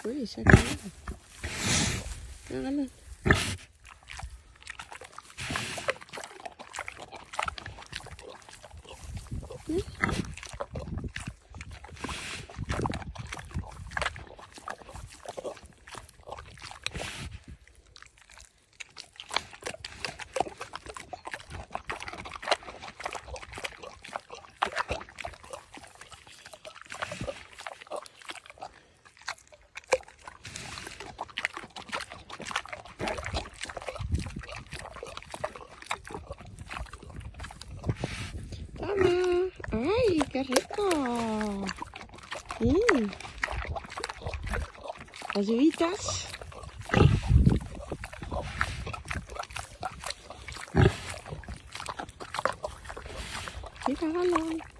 free. Check it out. You know what I mean? Qué rico! Mm. Las uvitas. Mira, hágalo.